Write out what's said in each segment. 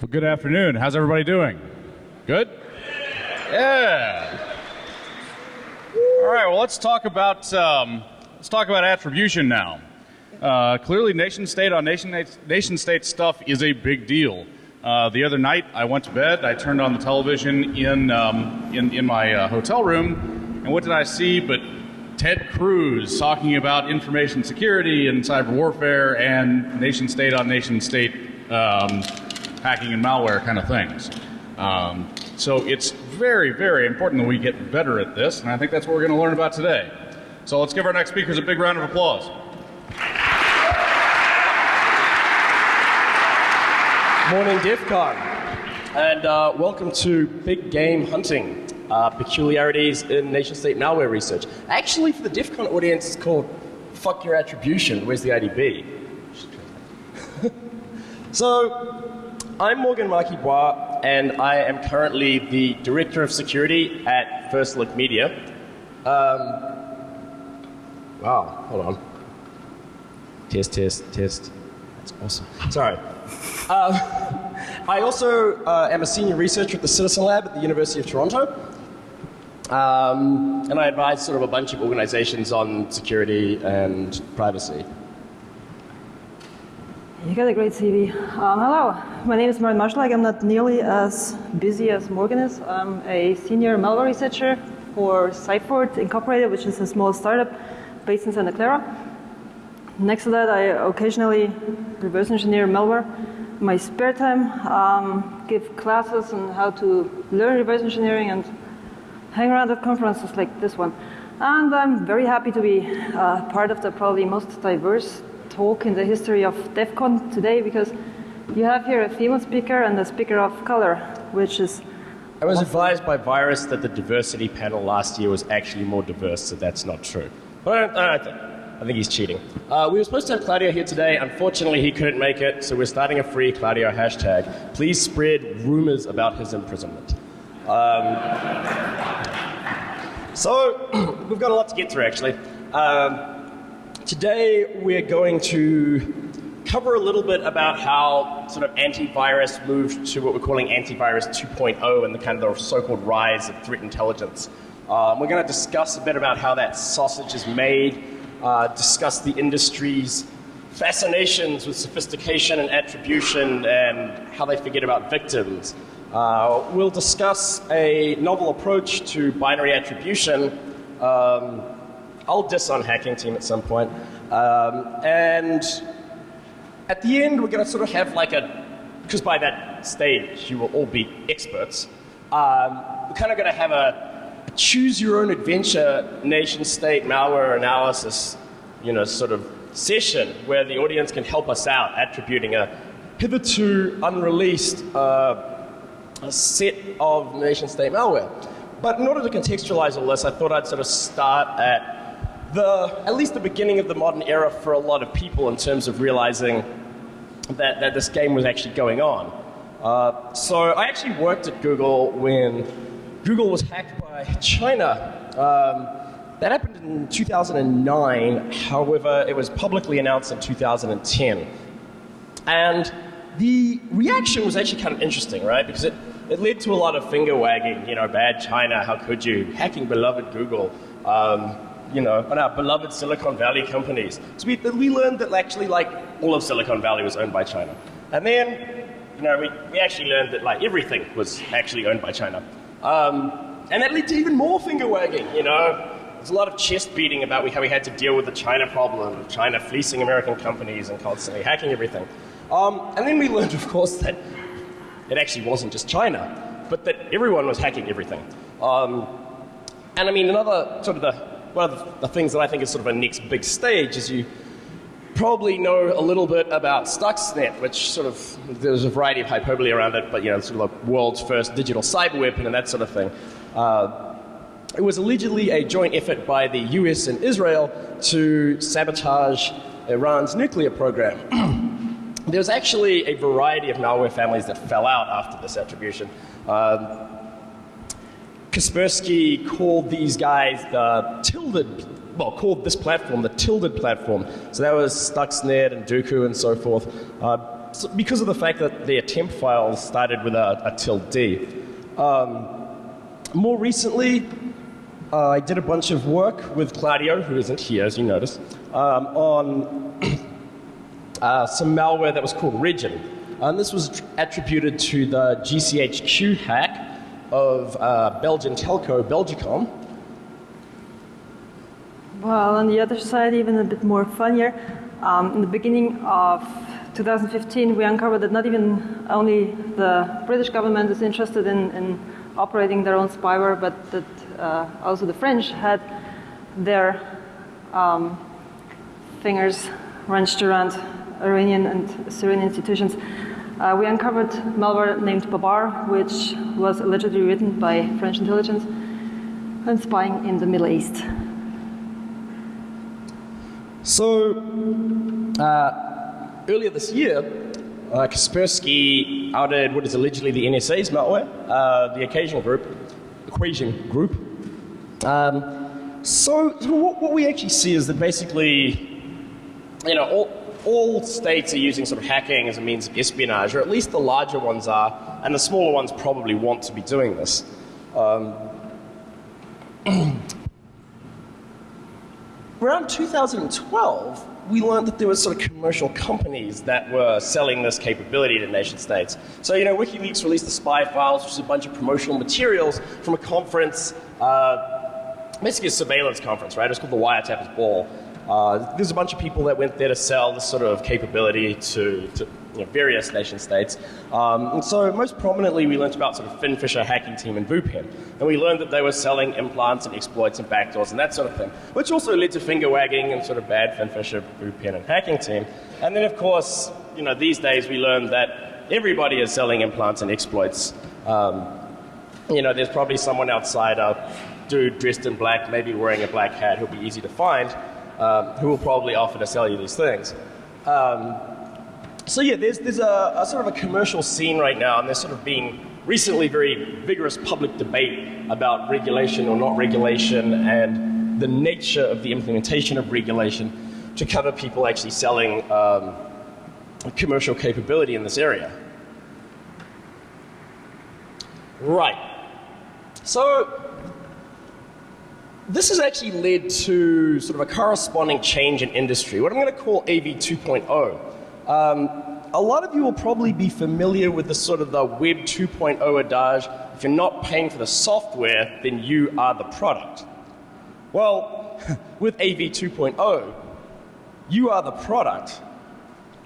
Well, good afternoon. How's everybody doing? Good? Yeah. All right. Well, let's talk about um, let's talk about attribution now. Uh, clearly, nation state on nation nation state stuff is a big deal. Uh, the other night, I went to bed. I turned on the television in um, in, in my uh, hotel room, and what did I see? But Ted Cruz talking about information security and cyber warfare and nation state on nation state um, hacking and malware kind of things. Um, so it's very, very important that we get better at this, and I think that's what we're going to learn about today. So let's give our next speakers a big round of applause. Morning, DEF CON, and uh, welcome to Big Game Hunting, uh, peculiarities in nation-state malware research. Actually, for the DEF CON audience, it's called Fuck Your Attribution, Where's the IDB? so, I'm Morgan Marquis-Boire, and I am currently the Director of Security at First Look Media. Um, wow, hold on. Test, test, test. That's awesome. Sorry. Um, I also uh, am a senior researcher at the Citizen Lab at the University of Toronto. Um, and I advise sort of a bunch of organizations on security and privacy. You got a great CV. Um, hello, my name is Marion Marschalek. I'm not nearly as busy as Morgan is. I'm a senior malware researcher for Cyphort Incorporated, which is a small startup based in Santa Clara. Next to that, I occasionally reverse engineer malware my spare time, um, give classes on how to learn reverse engineering and hang around at conferences like this one. And I'm very happy to be uh, part of the probably most diverse talk in the history of DEF CON today because you have here a female speaker and a speaker of color, which is. I was advised by Virus that the diversity panel last year was actually more diverse, so that's not true. But I, I, think he's cheating. Uh, we were supposed to have Claudio here today. Unfortunately, he couldn't make it, so we're starting a free Claudio hashtag. Please spread rumors about his imprisonment. Um, so, we've got a lot to get through, actually. Um, today, we're going to cover a little bit about how sort of antivirus moved to what we're calling antivirus 2.0 and the kind of the so-called rise of threat intelligence. Um, we're going to discuss a bit about how that sausage is made, uh, discuss the industry's fascinations with sophistication and attribution and how they forget about victims. Uh, we'll discuss a novel approach to binary attribution. Um, I'll diss on hacking team at some point. Um, and at the end, we're going to sort of have like a, because by that stage, you will all be experts. Um, we're kind of going to have a choose your own adventure nation state malware analysis, you know, sort of session where the audience can help us out attributing a hitherto unreleased uh, a set of nation state malware. But in order to contextualize all this, I thought I'd sort of start at the, at least the beginning of the modern era for a lot of people in terms of realizing that, that this game was actually going on. Uh, so I actually worked at Google when Google was hacked by China. Um, that happened in 2009, however, it was publicly announced in 2010. And the reaction was actually kind of interesting, right? Because it, it led to a lot of finger wagging, you know, bad China, how could you? Hacking beloved Google, um, you know, on our beloved Silicon Valley companies. So we, we learned that actually, like, all of Silicon Valley was owned by China. And then, you know, we, we actually learned that, like, everything was actually owned by China. Um, and that led to even more finger wagging, you know. There's a lot of chest beating about how we had to deal with the China problem, China fleecing American companies and constantly hacking everything. Um, and then we learned, of course, that it actually wasn't just China, but that everyone was hacking everything. Um, and I mean, another sort of the, one of the, things that I think is sort of a next big stage is you probably know a little bit about Stuxnet, which sort of, there's a variety of hyperbole around it, but you know, sort of the world's first digital cyber weapon and that sort of thing. Uh, it was allegedly a joint effort by the US and Israel to sabotage Iran's nuclear program. there was actually a variety of malware families that fell out after this attribution. Um, Kaspersky called these guys the Tilded, well, called this platform the Tilded platform. So that was Stuxnet and Duqu and so forth. Uh, so because of the fact that their temp files started with a, a tilde D. Um, more recently, uh, I did a bunch of work with Claudio, who isn't here, as you notice, um, on uh, some malware that was called Regin. And this was attributed to the GCHQ hack of uh, Belgian telco Belgacom. Well, on the other side, even a bit more funnier. Um, in the beginning of 2015, we uncovered that not even only the British government is interested in, in operating their own spyware, but that uh, also the French had their um, fingers wrenched around Iranian and Syrian institutions. Uh, we uncovered malware named Babar, which was allegedly written by French intelligence and spying in the Middle East. So, uh, earlier this year, uh, Kaspersky outed what is allegedly the NSA's malware, uh, the occasional group, equation group. Um, so, so what, what, we actually see is that basically, you know, all, all states are using sort of hacking as a means of espionage, or at least the larger ones are, and the smaller ones probably want to be doing this. Um, around 2012, we learned that there were sort of commercial companies that were selling this capability to nation states. So, you know, WikiLeaks released the spy files, which is a bunch of promotional materials from a conference, uh, basically a surveillance conference, right? It's called the Wiretappers Ball. Uh, there's a bunch of people that went there to sell this sort of capability to, to you know, various nation states. Um, and so most prominently we learned about sort of Finfisher hacking team and VuPen. And we learned that they were selling implants and exploits and backdoors and that sort of thing, which also led to finger wagging and sort of bad Finfisher, VuPen and hacking team. And then of course, you know, these days we learned that everybody is selling implants and exploits. Um, you know, there's probably someone outside, a dude dressed in black, maybe wearing a black hat, who'll be easy to find um, who will probably offer to sell you these things. Um, so yeah, there's, there's a, a, sort of a commercial scene right now, and there's sort of being recently very vigorous public debate about regulation or not regulation and the nature of the implementation of regulation to cover people actually selling um, commercial capability in this area. Right. So this has actually led to sort of a corresponding change in industry, what I'm going to call AV 2.0. Um, a lot of you will probably be familiar with the sort of the Web 2.0 adage if you're not paying for the software, then you are the product. Well, with AV 2.0, you are the product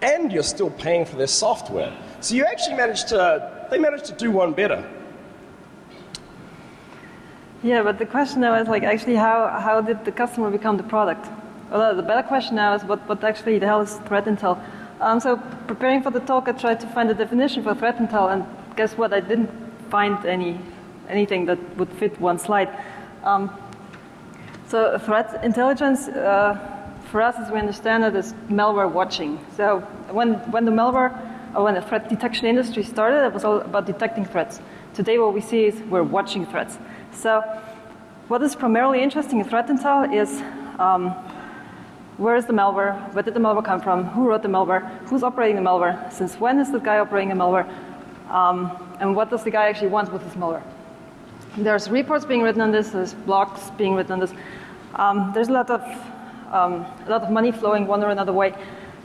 and you're still paying for their software. So you actually managed to, they managed to do one better. Yeah, but the question now is like actually how, how did the customer become the product? Well, the better question now is what, what actually the hell is threat intel? Um, so preparing for the talk, I tried to find a definition for threat intel, and guess what? I didn't find any anything that would fit one slide. Um, so threat intelligence, uh, for us, as we understand it, is malware watching. So when when the malware or when the threat detection industry started, it was all about detecting threats. Today, what we see is we're watching threats. So what is primarily interesting in threat intel is um, where is the malware, where did the malware come from, who wrote the malware, who's operating the malware, since when is the guy operating the malware, um, and what does the guy actually want with this malware. There's reports being written on this, there's blogs being written on this. Um, there's a lot of um, a lot of money flowing one or another way,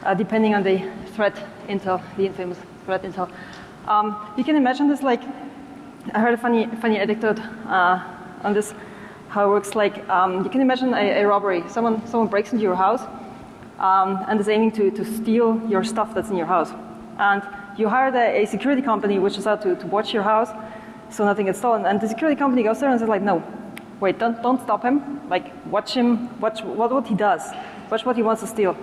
uh, depending on the threat intel, the infamous threat intel. Um, you can imagine this like I heard a funny, funny anecdote uh, on this, how it works. Like, um, you can imagine a, a, robbery. Someone, someone breaks into your house um, and is aiming to, to steal your stuff that's in your house. And you hired a, a security company which is out to, to watch your house so nothing gets stolen. And the security company goes there and says like, no, wait, don't, don't stop him. Like, watch him, watch what, what he does. Watch what he wants to steal.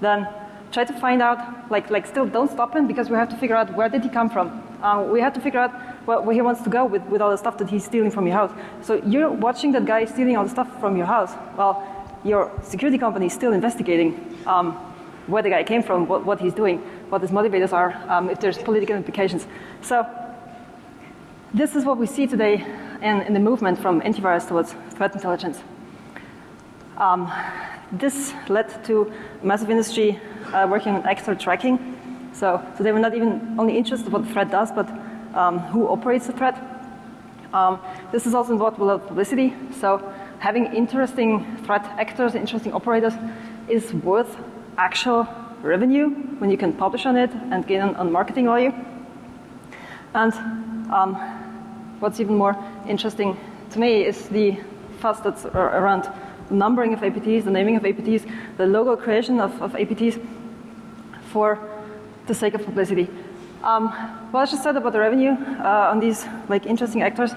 Then try to find out, like, like still don't stop him because we have to figure out where did he come from. Uh, we have to figure out where he wants to go with, with all the stuff that he's stealing from your house. So you're watching that guy stealing all the stuff from your house. Well, your security company is still investigating um, where the guy came from, what, what, he's doing, what his motivators are, um, if there's political implications. So this is what we see today in, in the movement from antivirus towards threat intelligence. Um, this led to massive industry uh, working on extra tracking. So, so they were not even only interested in what the threat does, but um, who operates the threat. Um, this is also involved with publicity. So having interesting threat actors, interesting operators, is worth actual revenue when you can publish on it and gain on, on marketing value. And um, what's even more interesting to me is the fuss that's around the numbering of APTs, the naming of APTs, the logo creation of, of APTs for the sake of publicity. Um, what I just said about the revenue uh, on these like interesting actors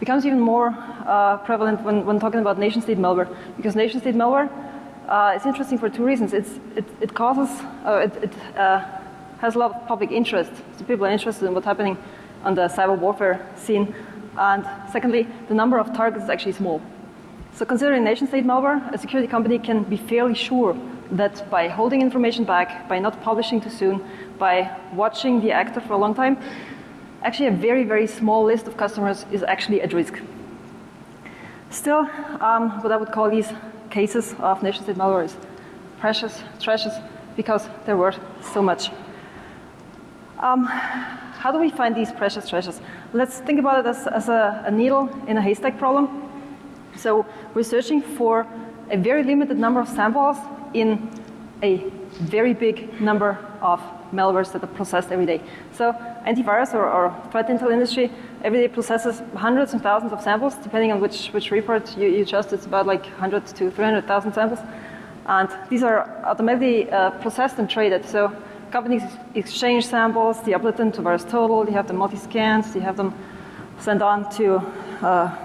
becomes even more uh, prevalent when, when talking about nation-state malware, because nation-state malware uh, is interesting for two reasons. It's, it, it causes, uh, it, it uh, has a lot of public interest, so people are interested in what's happening on the cyber warfare scene. And secondly, the number of targets is actually small. So considering nation-state malware, a security company can be fairly sure that by holding information back, by not publishing too soon, by watching the actor for a long time, actually a very, very small list of customers is actually at risk. Still, um, what I would call these cases of nation-state malware is precious treasures because they're worth so much. Um, how do we find these precious treasures? Let's think about it as, as a, a needle in a haystack problem. So we're searching for a very limited number of samples in a very big number of malwares that are processed every day. So antivirus or, or threat intel industry every day processes hundreds and thousands of samples, depending on which, which report you, you just, it's about like 100 to 300,000 samples. And these are automatically uh, processed and traded. So companies exchange samples, they upload them to VirusTotal, they have them multi-scans, they have them sent on to uh,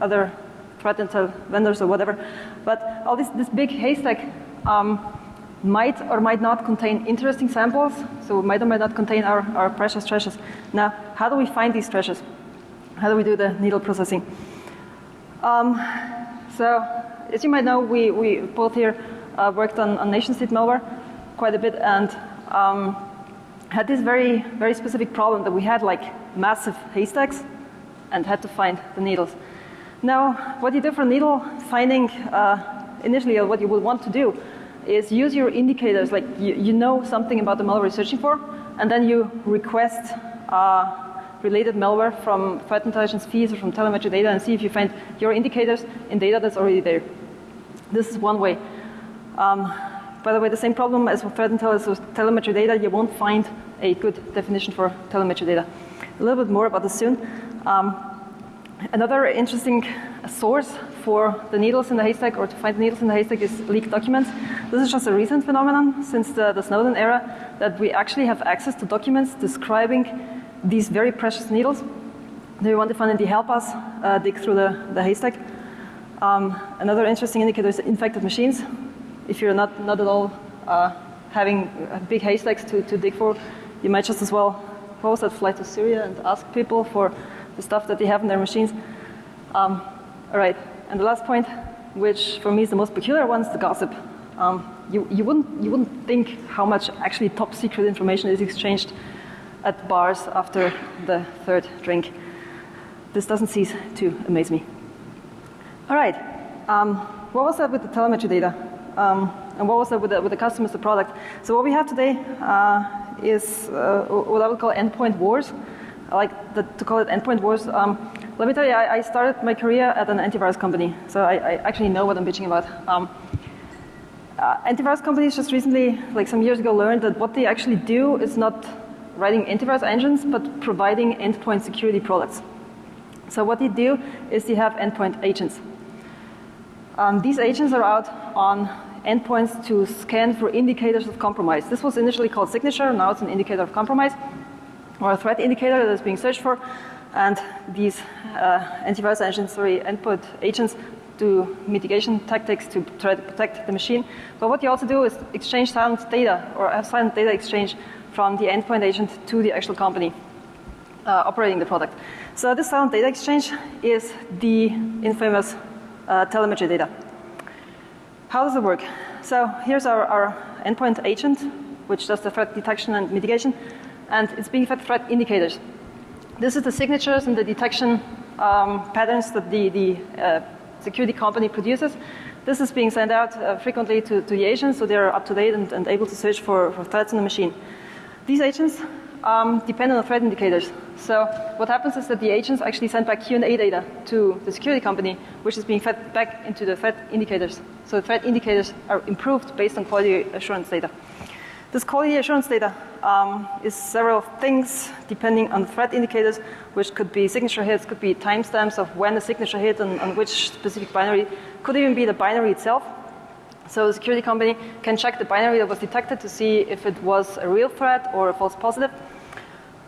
other threat intel vendors or whatever. But all this, this big haystack um, might or might not contain interesting samples, so might or might not contain our, our precious treasures. Now, how do we find these treasures? How do we do the needle processing? Um, so, as you might know, we, we both here uh, worked on, on nation-state malware quite a bit and um, had this very, very specific problem that we had like massive haystacks and had to find the needles. Now, what you do for needle finding, uh, initially what you would want to do is use your indicators, like you, you know something about the malware you're searching for, and then you request uh, related malware from threat intelligence feeds or from telemetry data and see if you find your indicators in data that's already there. This is one way. Um, by the way, the same problem as with threat intelligence with telemetry data, you won't find a good definition for telemetry data. A little bit more about this soon. Um, another interesting source for the needles in the haystack or to find the needles in the haystack is leaked documents. This is just a recent phenomenon since the, the Snowden era that we actually have access to documents describing these very precious needles. You want to find finally help us uh, dig through the, the haystack? Um, another interesting indicator is infected machines. If you're not, not at all uh, having big haystacks to, to dig for, you might just as well post that fly to Syria and ask people for the stuff that they have in their machines. Um, all right, and the last point, which for me is the most peculiar one, is the gossip. Um, you, you, wouldn't, you wouldn't think how much actually top secret information is exchanged at bars after the third drink. This doesn't cease to amaze me. All right, um, what was that with the telemetry data? Um, and what was that with the, with the customers, the product? So what we have today uh, is uh, what I would call endpoint wars. Like the, to call it endpoint wars. Um, let me tell you, I, I, started my career at an antivirus company, so I, I actually know what I'm bitching about. Um, uh, antivirus companies just recently, like some years ago, learned that what they actually do is not writing antivirus engines, but providing endpoint security products. So what they do is they have endpoint agents. Um, these agents are out on endpoints to scan for indicators of compromise. This was initially called signature, now it's an indicator of compromise, or a threat indicator that is being searched for. And these uh, antivirus engines, sorry, endpoint agents do mitigation tactics to try to protect the machine. But what you also do is exchange silent data or have silent data exchange from the endpoint agent to the actual company uh, operating the product. So this silent data exchange is the infamous uh, telemetry data. How does it work? So here's our, our endpoint agent, which does the threat detection and mitigation, and it's being fed threat indicators. This is the signatures and the detection um, patterns that the, the uh, security company produces. This is being sent out uh, frequently to, to the agents so they're up to date and, and, able to search for, for threats in the machine. These agents um, depend on the threat indicators. So what happens is that the agents actually send back Q&A data to the security company, which is being fed back into the threat indicators. So the threat indicators are improved based on quality assurance data. This quality assurance data um, is several things depending on threat indicators, which could be signature hits, could be timestamps of when the signature hit and on which specific binary, could even be the binary itself. So the security company can check the binary that was detected to see if it was a real threat or a false positive.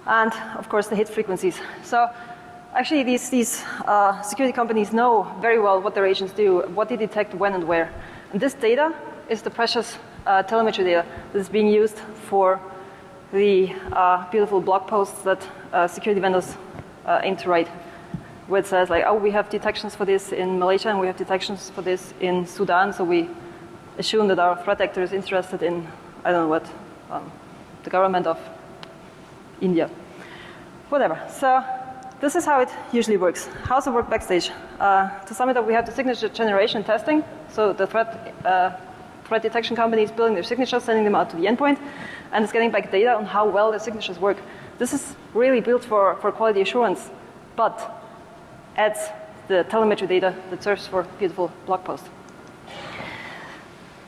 And of course the hit frequencies. So actually these, these uh, security companies know very well what their agents do, what they detect when and where. And this data is the precious uh, telemetry data that is being used for the uh, beautiful blog posts that uh, security vendors uh, aim to write, where it says like, oh, we have detections for this in Malaysia and we have detections for this in Sudan, so we assume that our threat actor is interested in, I don't know what, um, the government of India. Whatever. So this is how it usually works. How's it work backstage? Uh, to sum it up, we have the signature generation testing. So the threat, uh, threat detection company is building their signatures, sending them out to the endpoint, and it's getting back data on how well the signatures work. This is really built for, for quality assurance, but adds the telemetry data that serves for beautiful blog posts.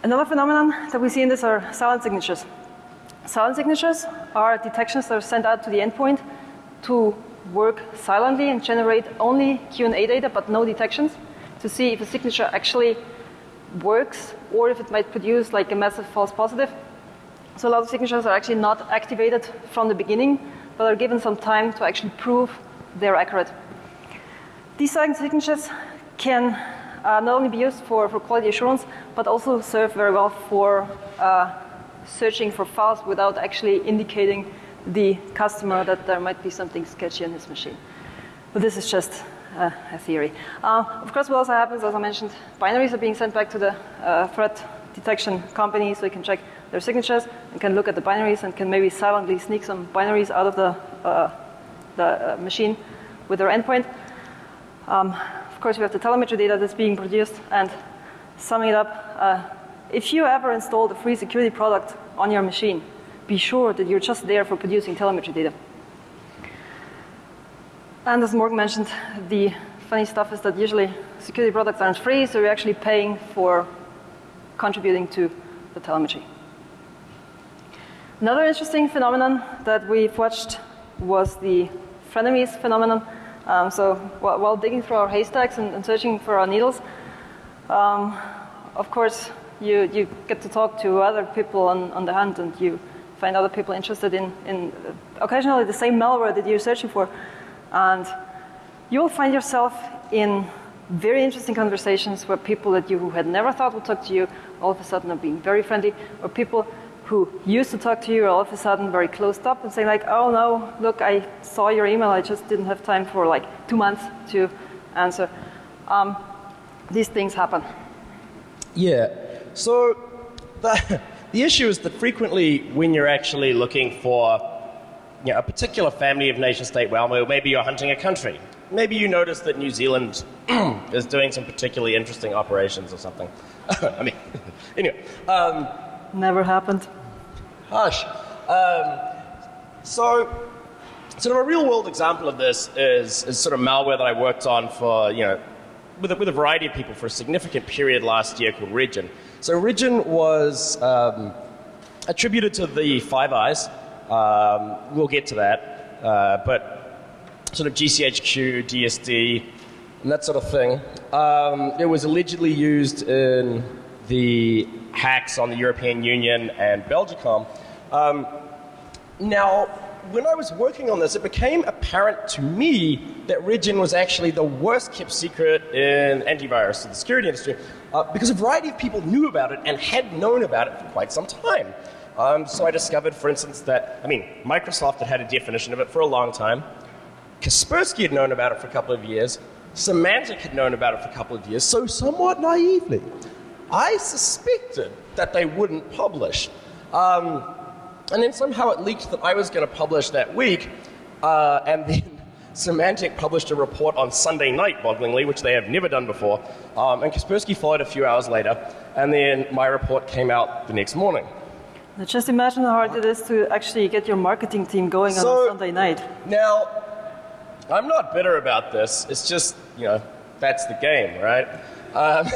Another phenomenon that we see in this are silent signatures. Silent signatures are detections that are sent out to the endpoint to work silently and generate only Q&A data but no detections to see if a signature actually works or if it might produce like a massive false positive. So a lot of signatures are actually not activated from the beginning but are given some time to actually prove they're accurate. These signatures can uh, not only be used for, for quality assurance, but also serve very well for uh, searching for files without actually indicating the customer that there might be something sketchy on his machine. But this is just uh, a theory. Uh, of course, what also happens, as I mentioned, binaries are being sent back to the uh, threat detection company so you can check their signatures and can look at the binaries and can maybe silently sneak some binaries out of the, uh, the machine with their endpoint. Um, of course, we have the telemetry data that's being produced. And summing it up, uh, if you ever installed a free security product on your machine, be sure that you're just there for producing telemetry data. And as Morgan mentioned, the funny stuff is that usually security products aren't free, so you're actually paying for contributing to the telemetry. Another interesting phenomenon that we've watched was the frenemies phenomenon. Um, so while, while, digging through our haystacks and, and searching for our needles, um, of course, you, you get to talk to other people on, on the hunt and you find other people interested in, in occasionally the same malware that you're searching for. And you will find yourself in very interesting conversations where people that you who had never thought would talk to you all of a sudden are being very friendly, or people who used to talk to you are all of a sudden very closed up and saying like, oh no, look, I saw your email, I just didn't have time for like two months to answer. Um, these things happen. Yeah. So the, the issue is that frequently when you're actually looking for you know, a particular family of nation state malware, maybe you're hunting a country. Maybe you notice that New Zealand is doing some particularly interesting operations or something. I mean, anyway. Um, Never happened. Hush. Um, so, sort of a real world example of this is, is sort of malware that I worked on for, you know, with a, with a variety of people for a significant period last year called Regin. So Regin was um, attributed to the Five Eyes. Um, we'll get to that. Uh, but sort of GCHQ, DSD, and that sort of thing. Um, it was allegedly used in the hacks on the European Union and Belgacom. Um, now, when I was working on this, it became apparent to me that Regin was actually the worst kept secret in antivirus in the security industry uh, because a variety of people knew about it and had known about it for quite some time. Um, so I discovered, for instance, that, I mean, Microsoft had had a definition of it for a long time. Kaspersky had known about it for a couple of years. Symantec had known about it for a couple of years. So, somewhat naively, I suspected that they wouldn't publish. Um, and then somehow it leaked that I was going to publish that week, uh, and then Symantec published a report on Sunday night, bogglingly, which they have never done before. Um, and Kaspersky followed a few hours later, and then my report came out the next morning. Just imagine how hard it is to actually get your marketing team going on So- a Sunday night. Now, I'm not bitter about this. It's just, you know, that's the game, right? Um,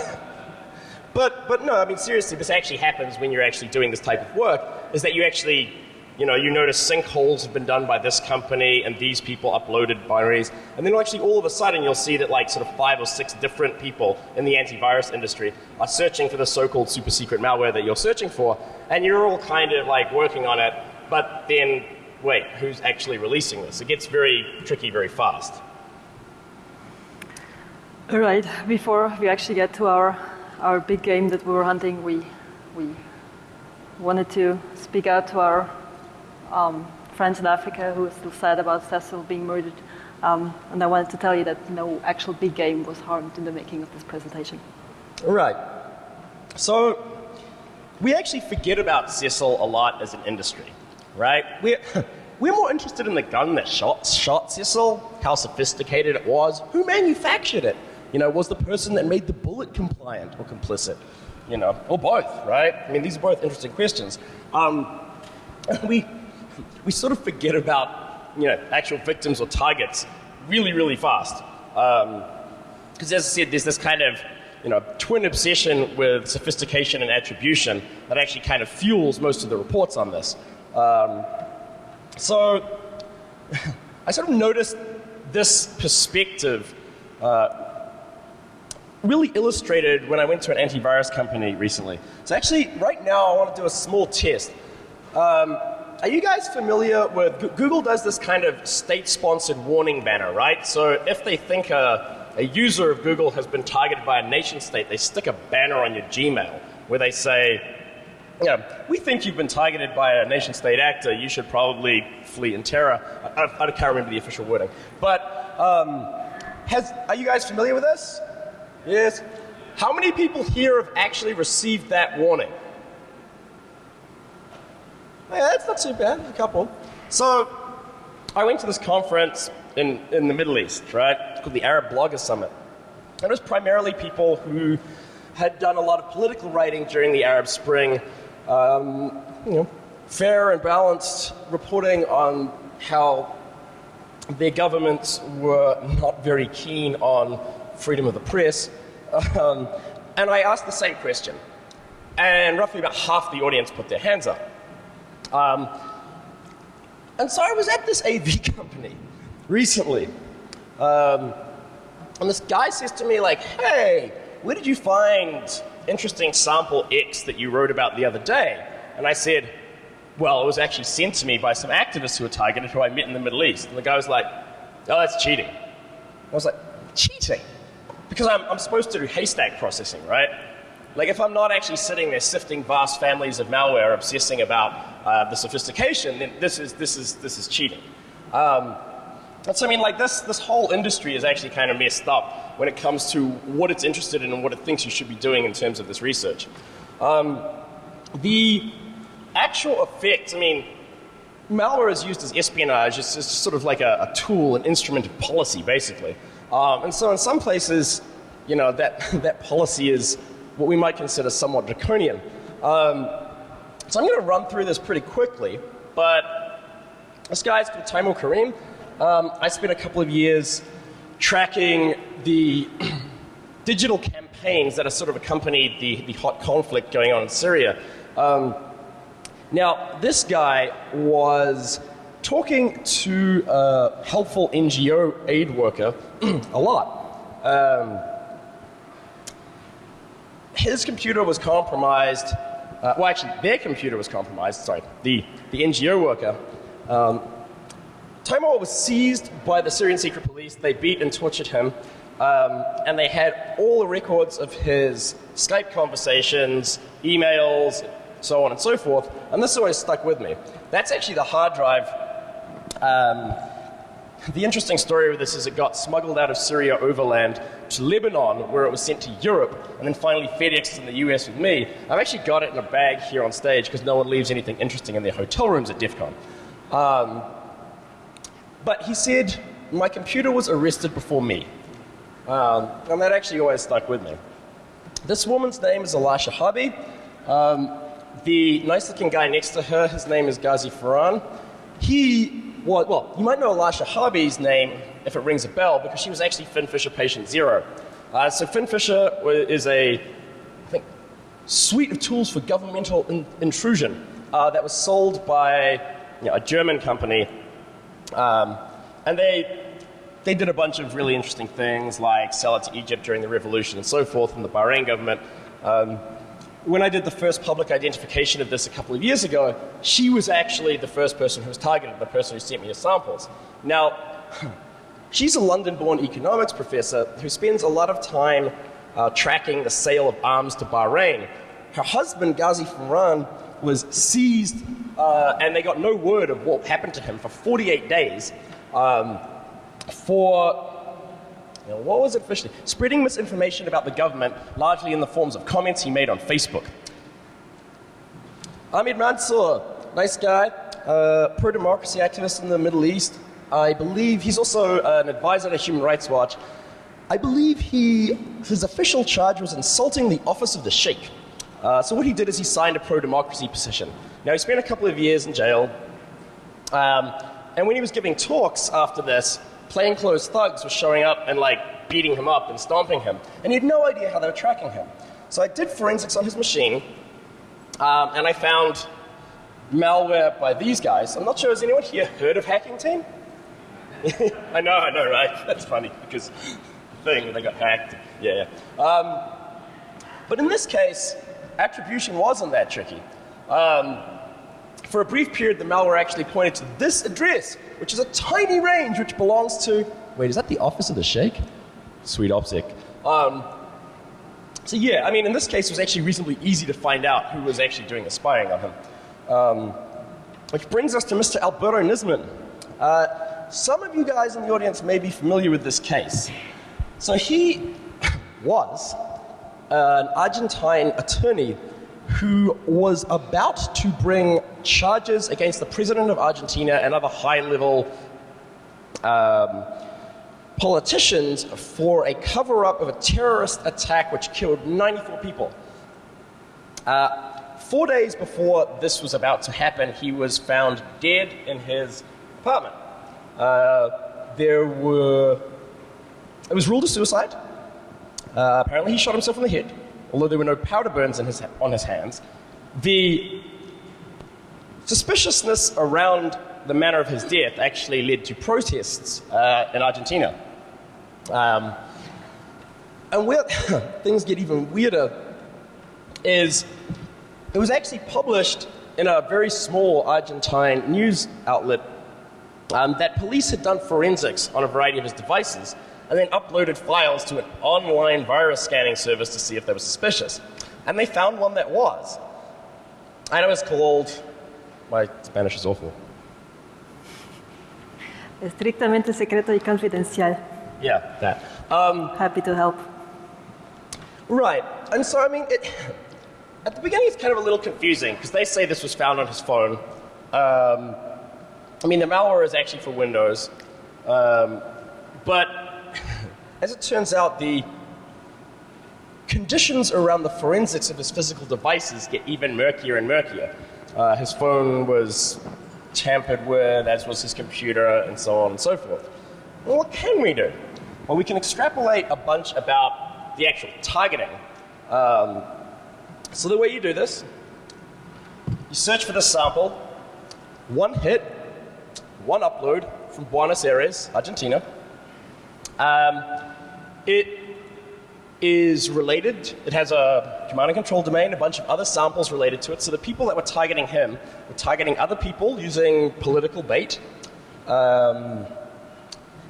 but, but no, I mean, seriously, this actually happens when you're actually doing this type of work, is that you actually, you know, you notice sinkholes have been done by this company and these people uploaded binaries. And then actually all of a sudden you'll see that like sort of five or six different people in the antivirus industry are searching for the so-called super secret malware that you're searching for. And you're all kind of like working on it, but then wait, who's actually releasing this? It gets very tricky very fast. All right, before we actually get to our, our big game that we were hunting, we, we wanted to speak out to our um, friends in Africa who are still sad about Cecil being murdered. Um, and I wanted to tell you that no actual big game was harmed in the making of this presentation. Right. So, we actually forget about Cecil a lot as an industry, right? We're, we're more interested in the gun that shot, shot Cecil, how sophisticated it was, who manufactured it. You know, was the person that made the bullet compliant or complicit? You know, or both, right? I mean, these are both interesting questions. Um, we, we sort of forget about, you know, actual victims or targets really, really fast. Because as I said, there's this kind of, you know, twin obsession with sophistication and attribution that actually kind of fuels most of the reports on this. Um, so I sort of noticed this perspective uh, really illustrated when I went to an antivirus company recently. So actually, right now, I want to do a small test. Um, are you guys familiar with Google does this kind of state-sponsored warning banner, right? So if they think a, a user of Google has been targeted by a nation state, they stick a banner on your Gmail where they say, you know, we think you've been targeted by a nation state actor. You should probably flee in terror. I, I, I can't remember the official wording. But um, has, are you guys familiar with this? Yes. How many people here have actually received that warning? Yeah, that's not too bad. A couple. So, I went to this conference in, in the Middle East, right? It's called the Arab Blogger Summit. And it was primarily people who had done a lot of political writing during the Arab Spring, um, you know, fair and balanced reporting on how their governments were not very keen on freedom of the press. Um, and I asked the same question. And roughly about half the audience put their hands up. Um, and so I was at this AV company recently. Um, and this guy says to me, like, hey, where did you find interesting sample X that you wrote about the other day? And I said, well, it was actually sent to me by some activists who were targeted who I met in the Middle East. And the guy was like, oh, that's cheating. I was like, cheating? Because I'm, I'm supposed to do haystack processing, right? Like, if I'm not actually sitting there sifting vast families of malware, obsessing about uh, the sophistication, then this is, this is, this is cheating. Um, and so, I mean, like, this, this whole industry is actually kind of messed up when it comes to what it's interested in and what it thinks you should be doing in terms of this research. Um, the actual effect, I mean, malware is used as espionage. It's sort of like a, a tool, an instrument of policy, basically. Um, and so, in some places, you know, that, that policy is what we might consider somewhat draconian. Um, so, I'm going to run through this pretty quickly, but this guy's called Taimur Karim. Um, I spent a couple of years tracking the digital campaigns that have sort of accompanied the, the hot conflict going on in Syria. Um, now, this guy was talking to a helpful NGO aid worker a lot. Um, his computer was compromised. Uh, well, actually, their computer was compromised. Sorry, the, the NGO worker. Um, Tomor was seized by the Syrian secret police. They beat and tortured him. Um, and they had all the records of his Skype conversations, emails, so on and so forth. And this always stuck with me. That's actually the hard drive. Um, the interesting story with this is it got smuggled out of Syria overland to Lebanon, where it was sent to Europe, and then finally FedExed in the US with me. I've actually got it in a bag here on stage because no one leaves anything interesting in their hotel rooms at DEF CON. Um, but he said, My computer was arrested before me. Um, and that actually always stuck with me. This woman's name is Elisha Shehabi. Um, the nice looking guy next to her, his name is Ghazi Farhan. He well, you might know Elisha Harvey's name if it rings a bell because she was actually FinFisher patient zero. Uh, so FinFisher is a, I think, suite of tools for governmental in- intrusion uh, that was sold by you know, a German company. Um, and they, they did a bunch of really interesting things like sell it to Egypt during the revolution and so forth, and the Bahrain government. Um, when I did the first public identification of this a couple of years ago, she was actually the first person who was targeted, the person who sent me the samples. Now, she's a London born economics professor who spends a lot of time uh, tracking the sale of arms to Bahrain. Her husband, Ghazi Farhan, was seized, uh, and they got no word of what happened to him for 48 days um, for know, what was it officially? Spreading misinformation about the government, largely in the forms of comments he made on Facebook. Ahmed Mansour, nice guy, uh, pro democracy activist in the Middle East. I believe he's also an advisor to Human Rights Watch. I believe he, his official charge was insulting the office of the Sheikh. Uh, so what he did is he signed a pro democracy petition. Now he spent a couple of years in jail, um, and when he was giving talks after this, plainclothes thugs were showing up and like beating him up and stomping him, and he had no idea how they were tracking him. So I did forensics on his machine, um, and I found malware by these guys. I'm not sure, has anyone here heard of Hacking Team? I know, I know, right? That's funny because the thing they got hacked. Yeah, yeah. Um, but in this case, attribution wasn't that tricky. Um, for a brief period, the malware actually pointed to this address, which is a tiny range which belongs to. Wait, is that the office of the Sheikh? Sweet optic. Um, so yeah, I mean, in this case, it was actually reasonably easy to find out who was actually doing the spying on him. Um, which brings us to Mr. Alberto Nisman. Uh, some of you guys in the audience may be familiar with this case. So he was an Argentine attorney who was about to bring charges against the president of Argentina and other high level um, politicians for a cover up of a terrorist attack which killed 94 people. Uh, four days before this was about to happen, he was found dead in his apartment. Uh, there were. It was ruled a suicide. Uh, apparently, he shot himself in the head, although there were no powder burns his, on his hands. The suspiciousness around the manner of his death actually led to protests uh, in Argentina. Um, and where things get even weirder is it was actually published in a very small Argentine news outlet um, that police had done forensics on a variety of his devices and then uploaded files to an online virus scanning service to see if they were suspicious. And they found one that was. And it was called, my Spanish is awful. Estrictamente secreto y confidencial. Yeah, that. Um, Happy to help. right. And so, I mean, it, at the beginning it's kind of a little confusing because they say this was found on his phone. Um, I mean, the malware is actually for Windows. Um, but as it turns out, the conditions around the forensics of his physical devices get even murkier and murkier. Uh, his phone was tampered with, as was his computer, and so on and so forth. Well, what can we do? Well, we can extrapolate a bunch about the actual targeting. Um, so the way you do this, you search for the sample, one hit, one upload from Buenos Aires, Argentina. Um, it is related. It has a command and control domain, a bunch of other samples related to it. So the people that were targeting him were targeting other people using political bait. Um,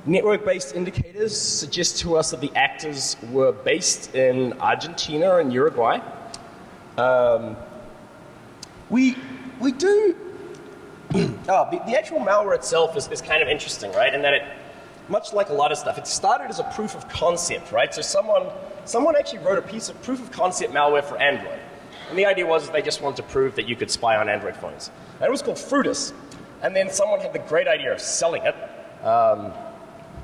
network based indicators suggest to us that the actors were based in Argentina and Uruguay. Um, we, we do. oh, the, the actual malware itself is, is kind of interesting, right? In that it, much like a lot of stuff, it started as a proof of concept, right? So someone, someone actually wrote a piece of proof of concept malware for Android. And the idea was they just wanted to prove that you could spy on Android phones. And it was called Frutas. And then someone had the great idea of selling it. Um,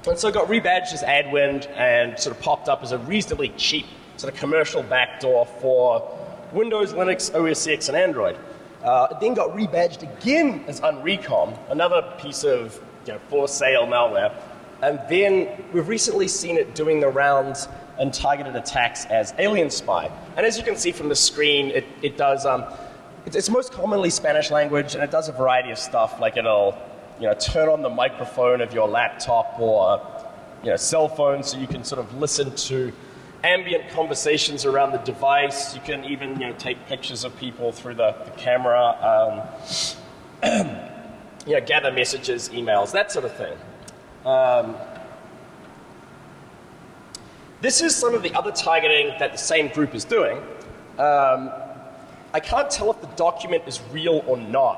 and so it got rebadged as Adwind and sort of popped up as a reasonably cheap sort of commercial backdoor for Windows, Linux, OS X, and Android. Uh, it then got rebadged again as Unrecom, another piece of you know, for sale malware. And then we've recently seen it doing the rounds and targeted attacks as Alien Spy. And as you can see from the screen, it, it does, um, it's, it's most commonly Spanish language, and it does a variety of stuff, like it'll you know, turn on the microphone of your laptop or you know, cell phone so you can sort of listen to ambient conversations around the device. You can even you know, take pictures of people through the, the camera, um, you know, gather messages, emails, that sort of thing. Um, this is some of the other targeting that the same group is doing. Um, I can't tell if the document is real or not.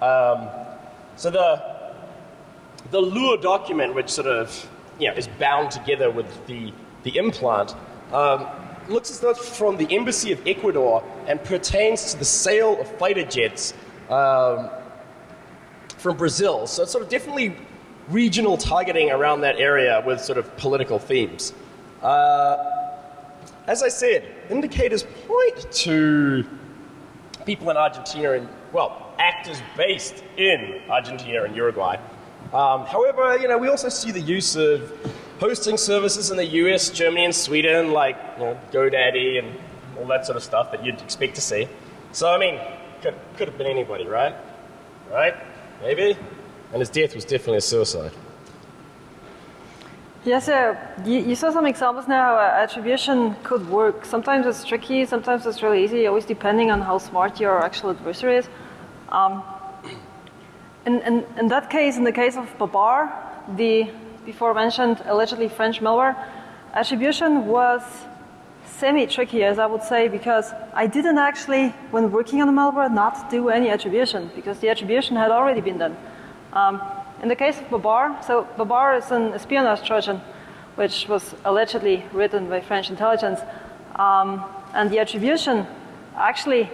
Um, so the, the Lure document, which sort of you know, is bound together with the, the implant, um, looks as though it's from the Embassy of Ecuador and pertains to the sale of fighter jets um, from Brazil. So it's sort of definitely regional targeting around that area with sort of political themes. Uh, as I said, indicators point to people in Argentina and, well, actors based in Argentina and Uruguay. Um, however, you know, we also see the use of hosting services in the US, Germany, and Sweden, like you know, GoDaddy and all that sort of stuff that you'd expect to see. So, I mean, could, could have been anybody, right? Right? Maybe? And his death was definitely a suicide. Yes, uh, you, you, saw some examples now. Uh, attribution could work. Sometimes it's tricky, sometimes it's really easy, always depending on how smart your actual adversary is. Um, in, in, in, that case, in the case of Babar, the before mentioned allegedly French malware, attribution was semi-tricky, as I would say, because I didn't actually, when working on the malware, not do any attribution, because the attribution had already been done. Um, in the case of Babar, so Babar is an espionage Trojan, which was allegedly written by French intelligence, um, and the attribution actually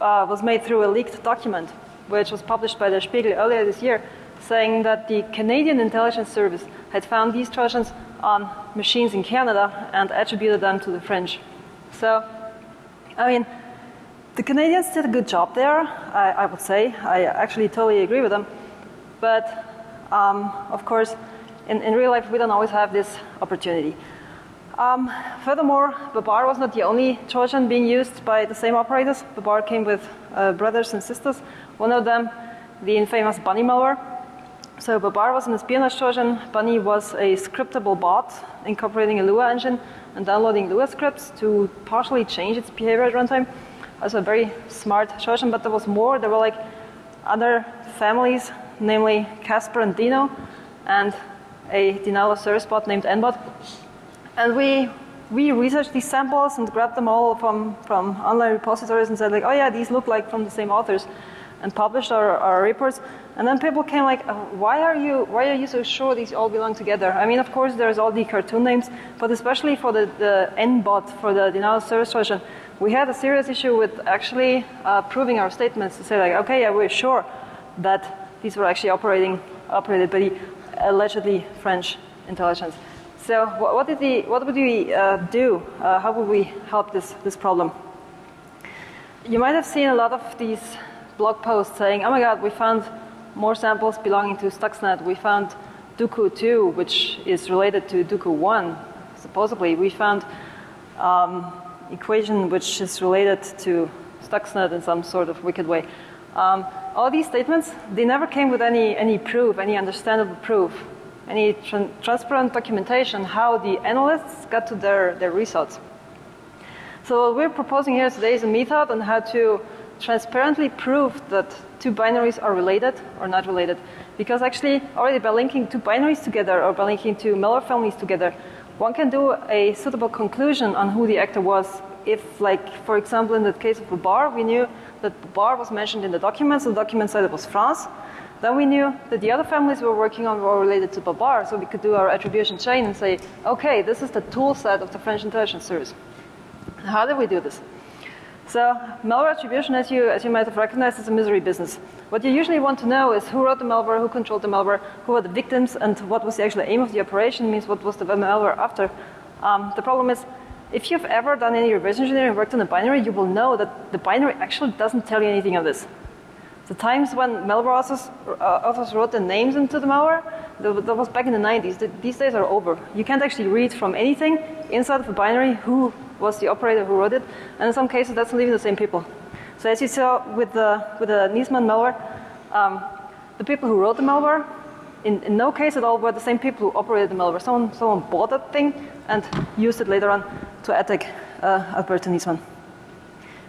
uh, was made through a leaked document, which was published by Der Spiegel earlier this year, saying that the Canadian intelligence service had found these Trojans on machines in Canada and attributed them to the French. So, I mean, the Canadians did a good job there, I, I would say. I actually totally agree with them. But um, of course, in, in, real life, we don't always have this opportunity. Um, furthermore, Babar was not the only Trojan being used by the same operators. Babar came with uh, brothers and sisters. One of them, the infamous Bunny malware. So Babar was an espionage Trojan. Bunny was a scriptable bot incorporating a Lua engine and downloading Lua scripts to partially change its behavior at runtime. Also a very smart Trojan, but there was more. There were like other families namely Casper and Dino, and a service bot named nbot. And we, we researched these samples and grabbed them all from, from online repositories and said like, oh yeah, these look like from the same authors, and published our, our reports. And then people came like, oh, why are you why are you so sure these all belong together? I mean, of course, there's all the cartoon names, but especially for the, the nbot, for the service Trojan, we had a serious issue with actually uh, proving our statements to say like, okay, yeah, we're sure that these were actually operating, operated by the allegedly French intelligence. So what, what did the, what would we uh, do? Uh, how would we help this, this problem? You might have seen a lot of these blog posts saying, oh my god, we found more samples belonging to Stuxnet. We found Duqu 2, which is related to Duqu 1, supposedly. We found um, equation which is related to Stuxnet in some sort of wicked way. Um, all these statements, they never came with any, any proof, any understandable proof, any tra transparent documentation how the analysts got to their, their results. So what we're proposing here today is a method on how to transparently prove that two binaries are related or not related. Because actually, already by linking two binaries together or by linking two malware families together, one can do a suitable conclusion on who the actor was if, like, for example, in the case of Babar, we knew that Babar was mentioned in the documents, the document said it was France. Then we knew that the other families we were working on were related to Babar, so we could do our attribution chain and say, okay, this is the tool set of the French intelligence service. How did we do this? So malware attribution, as you, as you might have recognized, is a misery business. What you usually want to know is who wrote the malware, who controlled the malware, who were the victims, and what was the actual aim of the operation, means what was the malware after. Um, the problem is if you've ever done any reverse engineering worked on a binary, you will know that the binary actually doesn't tell you anything of this. The times when malware authors, uh, authors wrote the names into the malware, that, that was back in the 90s. The, these days are over. You can't actually read from anything inside of a binary who was the operator who wrote it, and in some cases that's not even the same people. So as you saw with the, with the Nisman malware, um, the people who wrote the malware, in, in no case at all were the same people who operated the malware. Someone, someone bought that thing and used it later on to attack uh, Alberto Nisman.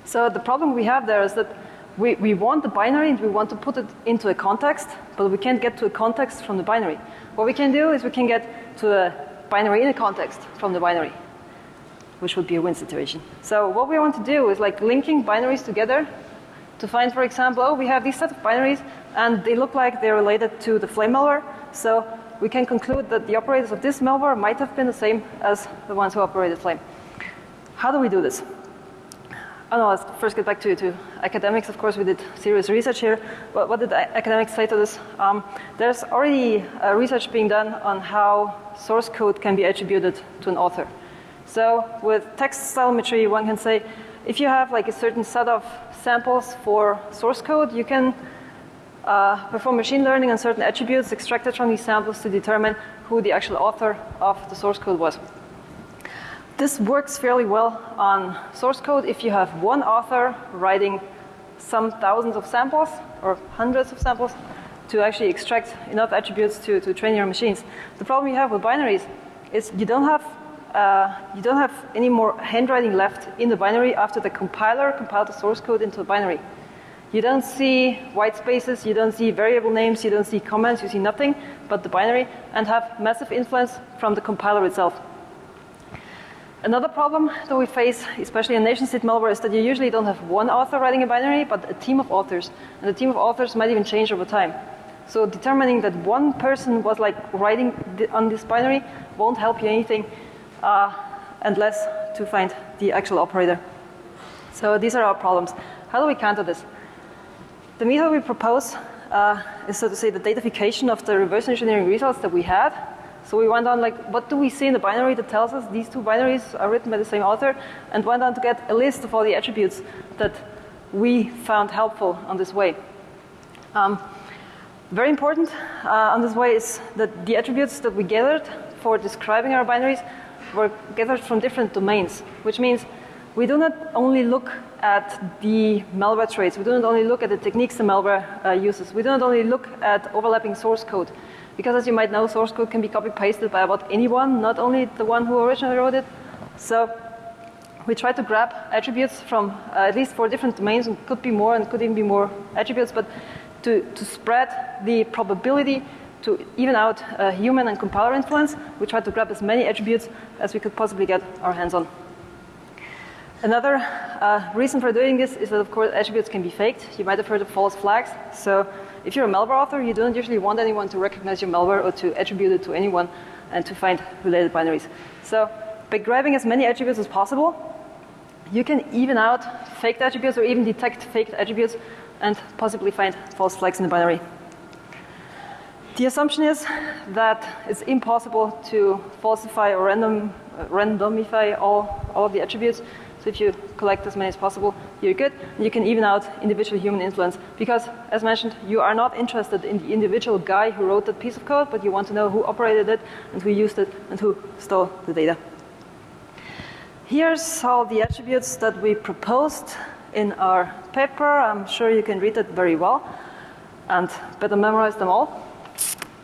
So the problem we have there is that we, we want the binary and we want to put it into a context, but we can't get to a context from the binary. What we can do is we can get to a binary in a context from the binary, which would be a win situation. So what we want to do is like linking binaries together to find, for example, oh, we have these set of binaries and they look like they're related to the flame malware. So we can conclude that the operators of this malware might have been the same as the ones who operated flame. How do we do this? Oh no, let's first get back to, to academics. Of course, we did serious research here. But what did academics say to this? Um, there's already uh, research being done on how source code can be attributed to an author. So with text stylometry, one can say, if you have like a certain set of samples for source code, you can uh, perform machine learning on certain attributes extracted from these samples to determine who the actual author of the source code was. This works fairly well on source code if you have one author writing some thousands of samples or hundreds of samples to actually extract enough attributes to, to train your machines. The problem you have with binaries is you don't have uh, you don't have any more handwriting left in the binary after the compiler compiled the source code into a binary. You don't see white spaces, you don't see variable names, you don't see comments, you see nothing but the binary and have massive influence from the compiler itself. Another problem that we face, especially in nation-state malware, is that you usually don't have one author writing a binary, but a team of authors. And the team of authors might even change over time. So determining that one person was like writing on this binary won't help you anything uh, unless to find the actual operator. So these are our problems. How do we counter this? The method we propose uh, is so to say the datafication of the reverse engineering results that we had so we went on like, what do we see in the binary that tells us these two binaries are written by the same author, and went on to get a list of all the attributes that we found helpful on this way. Um, very important uh, on this way is that the attributes that we gathered for describing our binaries were gathered from different domains, which means we do not only look at the malware traits, we do not only look at the techniques the malware uh, uses, we do not only look at overlapping source code, because as you might know, source code can be copy pasted by about anyone, not only the one who originally wrote it. So we try to grab attributes from uh, at least four different domains, and could be more and could even be more attributes, but to, to spread the probability to even out uh, human and compiler influence, we try to grab as many attributes as we could possibly get our hands on. Another uh, reason for doing this is that, of course, attributes can be faked. You might have heard of false flags. So if you're a malware author, you don't usually want anyone to recognize your malware or to attribute it to anyone and to find related binaries. So by grabbing as many attributes as possible, you can even out faked attributes or even detect faked attributes and possibly find false flags in the binary. The assumption is that it's impossible to falsify or random, uh, randomify all, all of the attributes. So if you collect as many as possible, you're good. You can even out individual human influence because, as mentioned, you are not interested in the individual guy who wrote that piece of code, but you want to know who operated it and who used it and who stole the data. Here's all the attributes that we proposed in our paper. I'm sure you can read it very well and better memorize them all.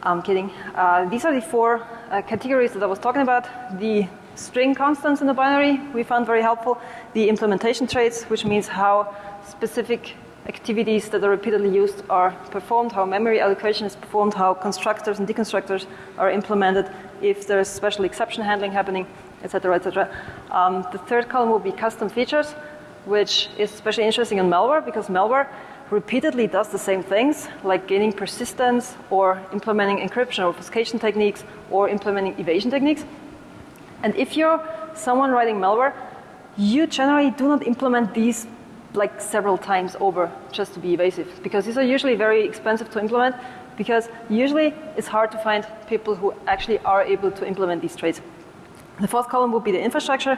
I'm kidding. Uh, these are the four uh, categories that I was talking about. The string constants in the binary we found very helpful. The implementation traits, which means how specific activities that are repeatedly used are performed, how memory allocation is performed, how constructors and deconstructors are implemented, if there's special exception handling happening, etc., etc. Um, the third column will be custom features, which is especially interesting in malware because malware repeatedly does the same things, like gaining persistence or implementing encryption or obfuscation techniques or implementing evasion techniques. And if you're someone writing malware, you generally do not implement these like several times over just to be evasive because these are usually very expensive to implement because usually it's hard to find people who actually are able to implement these traits. The fourth column would be the infrastructure.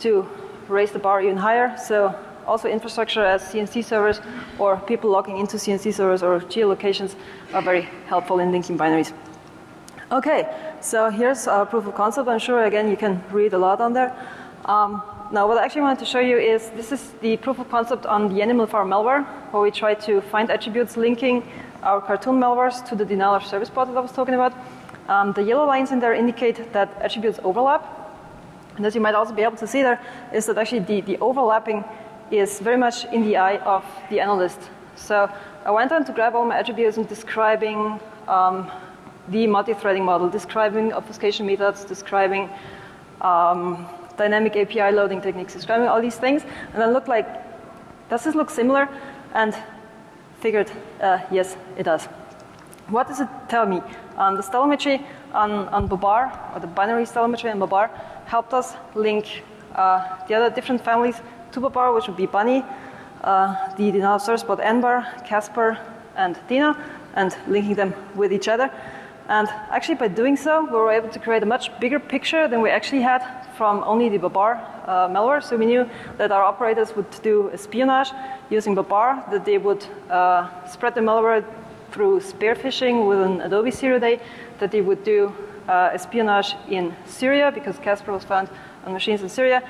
to raise the bar even higher. So also infrastructure as CNC servers or people logging into CNC servers or geolocations are very helpful in linking binaries. Okay, so here's a proof of concept. I'm sure again you can read a lot on there. Um, now what I actually wanted to show you is this is the proof of concept on the Animal Farm malware where we try to find attributes linking our cartoon malwares to the denial of service bot that I was talking about. Um, the yellow lines in there indicate that attributes overlap. And as you might also be able to see there is that actually the, the overlapping is very much in the eye of the analyst. So I went on to grab all my attributes and describing um, the multi-threading model, describing obfuscation methods, describing um, dynamic API loading techniques, describing all these things, and then looked like, does this look similar? And figured, uh, yes, it does. What does it tell me? Um, the stylometry on, on Babar, or the binary stylometry on Babar, helped us link uh, the other different families to Babar, which would be Bunny, uh, the denial of service bot nbot, Casper, and Dino, and linking them with each other. And actually, by doing so, we were able to create a much bigger picture than we actually had from only the Babar uh, malware. So we knew that our operators would do espionage using Babar, that they would uh, spread the malware through spear phishing with an Adobe Zero Day, that they would do uh, espionage in Syria because Casper was found on machines in Syria,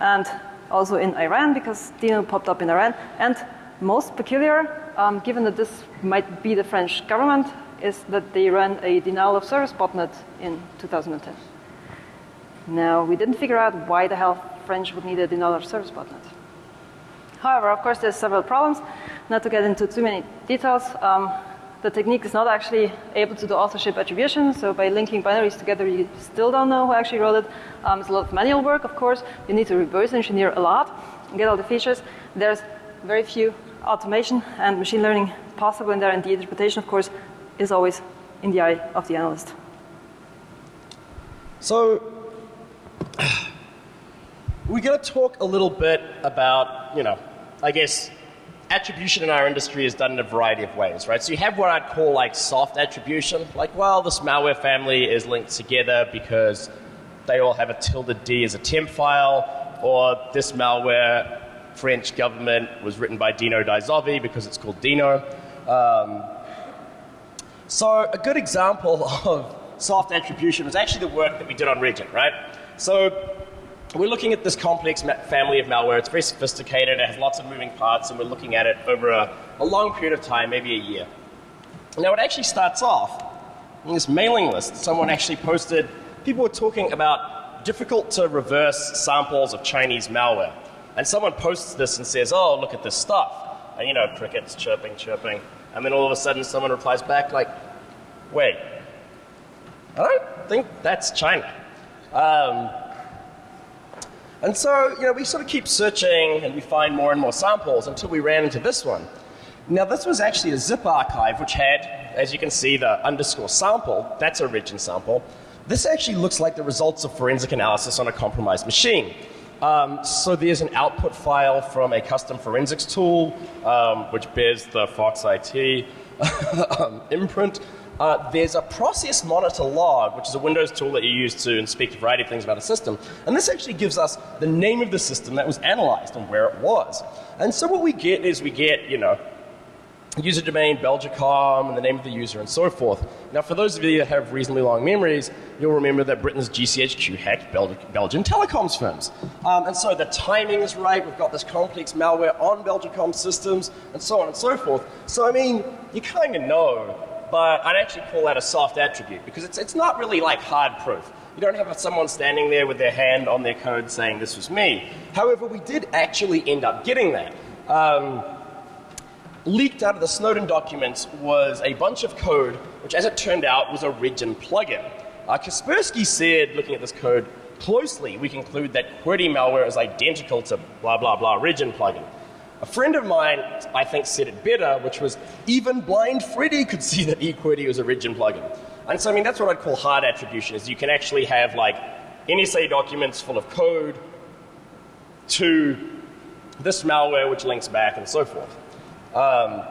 and also in Iran because Dino popped up in Iran. And most peculiar, um, given that this might be the French government, is that they ran a denial of service botnet in 2010. Now, we didn't figure out why the hell French would need a denial of service botnet. However, of course, there's several problems. Not to get into too many details, um, the technique is not actually able to do authorship attribution, so by linking binaries together, you still don't know who actually wrote it. Um, it's a lot of manual work, of course. You need to reverse engineer a lot and get all the features. There's very few automation and machine learning possible in there, and the interpretation, of course, is always in the eye of the analyst. So, we're going to talk a little bit about, you know, I guess attribution in our industry is done in a variety of ways, right? So you have what I'd call like soft attribution, like, well, this malware family is linked together because they all have a tilde D as a temp file, or this malware French government was written by Dino Dai Zovi because it's called Dino. Um, so a good example of soft attribution is actually the work that we did on Regin, right? So we're looking at this complex family of malware. It's very sophisticated. It has lots of moving parts, and we're looking at it over a, a long period of time, maybe a year. Now, it actually starts off in this mailing list. Someone actually posted, people were talking about difficult to reverse samples of Chinese malware. And someone posts this and says, oh, look at this stuff. And, you know, crickets chirping, chirping. And then all of a sudden someone replies back like, wait, I don't think that's China. Um, and so, you know, we sort of keep searching and we find more and more samples until we ran into this one. Now, this was actually a zip archive which had, as you can see, the underscore sample. That's a Regin sample. This actually looks like the results of forensic analysis on a compromised machine. Um, so there's an output file from a custom forensics tool, um, which bears the Fox IT um, imprint. Uh, there's a process monitor log, which is a Windows tool that you use to inspect a variety of things about a system. And this actually gives us the name of the system that was analyzed and where it was. And so what we get is we get, you know, user domain, Belgacom, and the name of the user, and so forth. Now, for those of you that have reasonably long memories, you'll remember that Britain's GCHQ hacked Bel Belgian telecoms firms. Um, and so the timing is right. We've got this complex malware on Belgacom systems, and so on and so forth. So, I mean, you kind of know, but I'd actually call that a soft attribute because it's, it's not really like hard proof. You don't have someone standing there with their hand on their code saying this was me. However, we did actually end up getting that. Um, leaked out of the Snowden documents was a bunch of code, which as it turned out was a Regin plugin. Uh, Kaspersky said, looking at this code closely, we conclude that QWERTY malware is identical to blah, blah, blah Regin plugin. A friend of mine, I think, said it better, which was even blind Freddy could see that eQWERTY was a Regin plugin. And so, I mean, that's what I'd call hard attribution, is you can actually have like NSA documents full of code to this malware which links back and so forth. Um,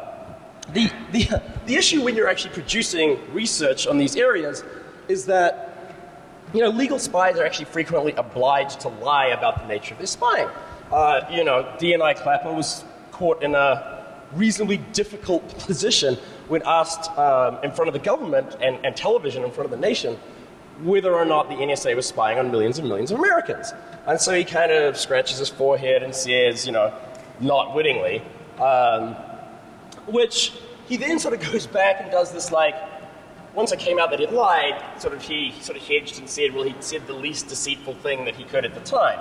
the, the, the issue when you're actually producing research on these areas is that you know, legal spies are actually frequently obliged to lie about the nature of their spying. Uh, you know, DNI Clapper was caught in a reasonably difficult position when asked um, in front of the government and, and television in front of the nation whether or not the NSA was spying on millions and millions of Americans. And so he kind of scratches his forehead and says, you know, not wittingly, um, which he then sort of goes back and does this like, once it came out that he'd lied, sort of he sort of hedged and said, well, he said the least deceitful thing that he could at the time.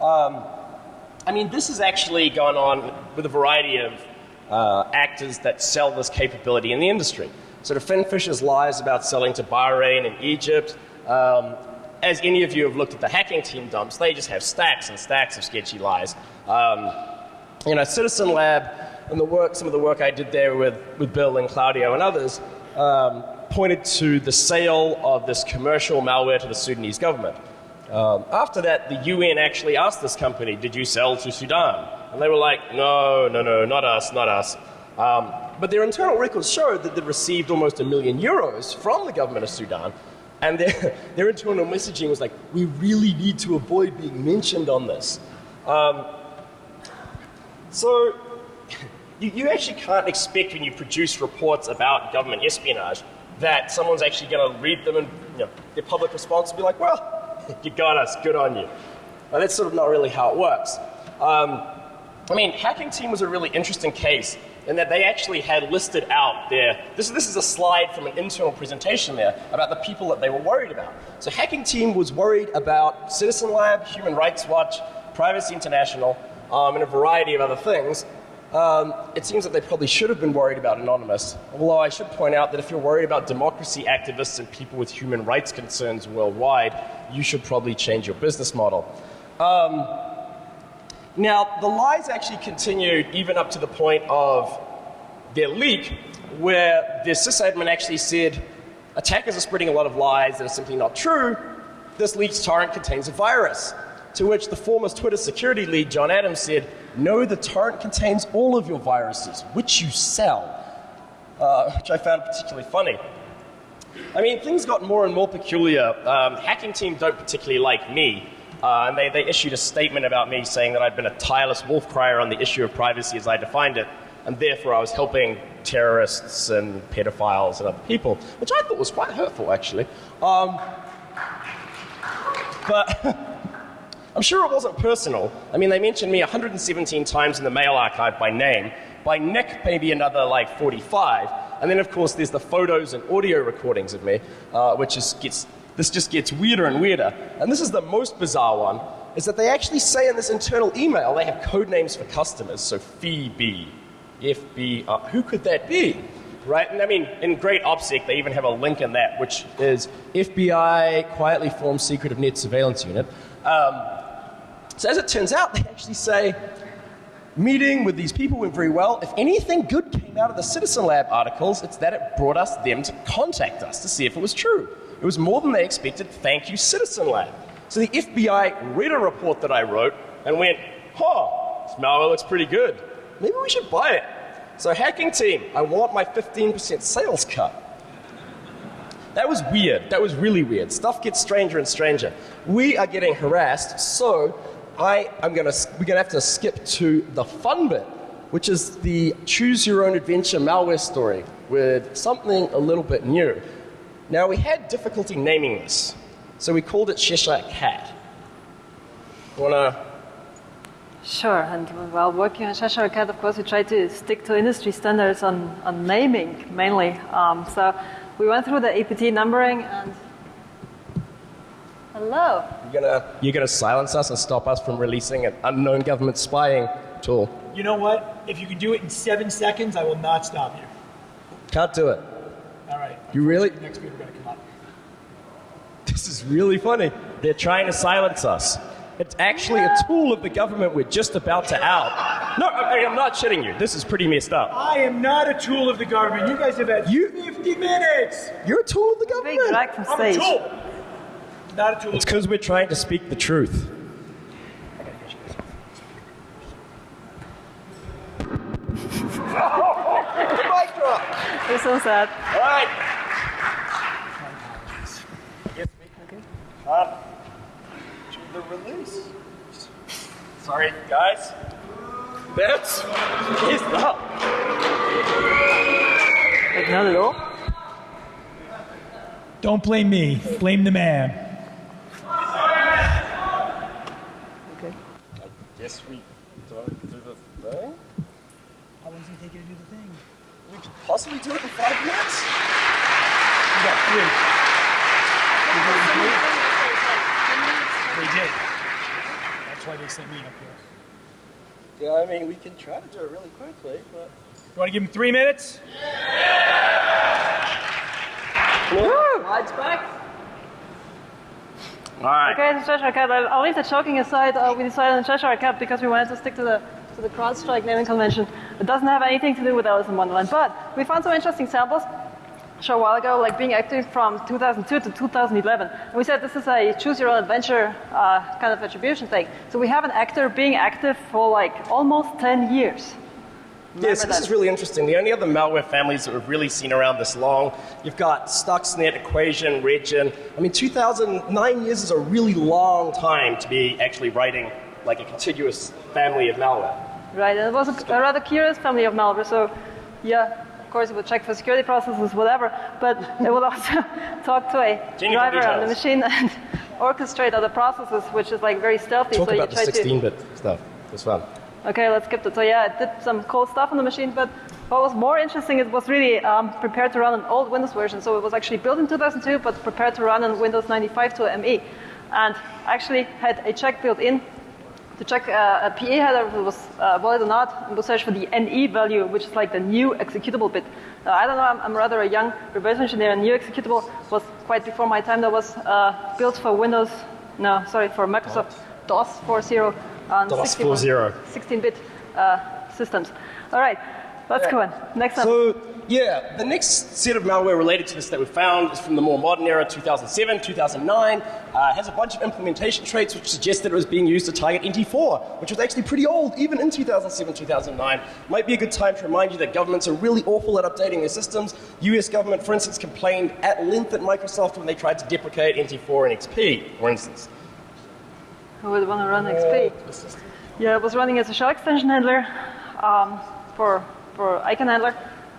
Um, I mean, this has actually gone on with a variety of uh, actors that sell this capability in the industry. Sort of FinFisher's lies about selling to Bahrain and Egypt. Um, as any of you have looked at the hacking team dumps, they just have stacks and stacks of sketchy lies. Um, you know, Citizen Lab and the work, some of the work I did there with, with Bill and Claudio and others, um, pointed to the sale of this commercial malware to the Sudanese government. Um, after that, the UN actually asked this company, Did you sell to Sudan? And they were like, No, no, no, not us, not us. Um, but their internal records showed that they'd received almost a million euros from the government of Sudan. And their, their internal messaging was like, We really need to avoid being mentioned on this. Um, so, you, you actually can't expect when you produce reports about government espionage that someone's actually going to read them and you know, their public response will be like, well, you got us, good on you. But that's sort of not really how it works. Um, I mean, Hacking Team was a really interesting case in that they actually had listed out their, this, this is a slide from an internal presentation there about the people that they were worried about. So Hacking Team was worried about Citizen Lab, Human Rights Watch, Privacy International, um, and a variety of other things. Um, it seems that they probably should have been worried about Anonymous. Although I should point out that if you're worried about democracy activists and people with human rights concerns worldwide, you should probably change your business model. Um, now, the lies actually continued even up to the point of their leak, where the sysadmin actually said, attackers are spreading a lot of lies that are simply not true. This leaked torrent contains a virus. To which the former Twitter security lead, John Adams, said, No, the torrent contains all of your viruses, which you sell. Uh, which I found particularly funny. I mean, things got more and more peculiar. Um, hacking team don't particularly like me. Uh, and they, they issued a statement about me saying that I'd been a tireless wolf crier on the issue of privacy as I defined it, and therefore I was helping terrorists and pedophiles and other people, which I thought was quite hurtful, actually. Um, but I'm sure it wasn't personal. I mean, they mentioned me 117 times in the mail archive by name. By Nick, maybe another like 45. And then, of course, there's the photos and audio recordings of me, uh, which is, gets, this just gets weirder and weirder. And this is the most bizarre one, is that they actually say in this internal email they have code names for customers. So Phoebe, FB, uh, who could that be? Right? And I mean, in great OPSEC, they even have a link in that, which is FBI quietly formed secretive net surveillance unit. Um, so as it turns out, they actually say, meeting with these people went very well. If anything good came out of the Citizen Lab articles, it's that it brought us them to contact us to see if it was true. It was more than they expected. Thank you, Citizen Lab. So the FBI read a report that I wrote and went, huh, this malware looks pretty good. Maybe we should buy it. So hacking team, I want my 15% sales cut. That was weird. That was really weird. Stuff gets stranger and stranger. We are getting harassed, so I am gonna we're gonna have to skip to the fun bit, which is the choose your own adventure malware story with something a little bit new. Now we had difficulty naming this, so we called it Cheshire Cat. Wanna Sure, and while working on Cheshire Cat, of course, we tried to stick to industry standards on, on naming mainly. Um, so we went through the APT numbering and. Hello. You're gonna you're gonna silence us and stop us from releasing an unknown government spying tool? You know what? If you can do it in seven seconds, I will not stop you. Can't do it. All right. You really? Next week we're going to come up. This is really funny. They're trying to silence us. It's actually a tool of the government we're just about to out. No, I- I'm not shitting you. This is pretty messed up. I am not a tool of the government. You guys have had You- 50 minutes. You're a tool of the Big government. drag from I'm a tool. Not a tool. It's because we're trying to speak the truth. Mic drop. This was sad. All right. Can't do the release. Sorry, guys. That's is up. Like not at all. Don't blame me. Blame the man. Okay. Guess we don't do the thing. How long does it take you to do the thing? We could possibly do it in five minutes. You got three. You got three? They did. That's why they sent me up here. Yeah, I mean, we can try to do it really quickly, but. You want to give him three minutes? Lights back. All right. Okay, the Cheshire Cat. I'll, I'll leave the joking aside. Uh, we decided on Cheshire Cat because we wanted to stick to the to the CrowdStrike naming convention. It doesn't have anything to do with Alice in Wonderland, but we found some interesting samples. Show a while ago, like being active from 2002 to 2011. And we said this is a choose your own adventure uh, kind of attribution thing. So we have an actor being active for like almost 10 years. Yes, Remember this that. is really interesting. The only other malware families that we've really seen around this long, you've got Stuxnet, Equation, Regin. I mean, 2009 years is a really long time to be actually writing like a contiguous family of malware. Right, and it was a, a rather curious family of malware. So, yeah, course, it will check for security processes, whatever, but it will also talk to a Genuine driver on the machine and orchestrate other processes, which is like very stealthy. Talk so about you the try to 16-bit stuff. It's fun. Okay, let's skip that. So yeah, it did some cool stuff on the machine, but what was more interesting, it was really um, prepared to run an old Windows version. So it was actually built in 2002, but prepared to run on Windows 95 to ME. And actually had a check built in to check uh, a PE header if it was uh, valid or not, and to search for the NE value, which is like the new executable bit. Uh, I don't know, I'm, I'm rather a young reverse engineer, and new executable was quite before my time. That was uh, built for Windows, no, sorry, for Microsoft DOS 4.0 on DOS 16-bit uh, systems. All right, let's go on. Next up. So, yeah, the next set of malware related to this that we found is from the more modern era, 2007, 2009. Uh, it has a bunch of implementation traits which suggest that it was being used to target NT4, which was actually pretty old, even in 2007, 2009. Might be a good time to remind you that governments are really awful at updating their systems. US government, for instance, complained at length at Microsoft when they tried to deprecate NT4 and XP, for instance. Who would want to run XP? Yeah, it was running as a shell extension handler um, for, for icon handler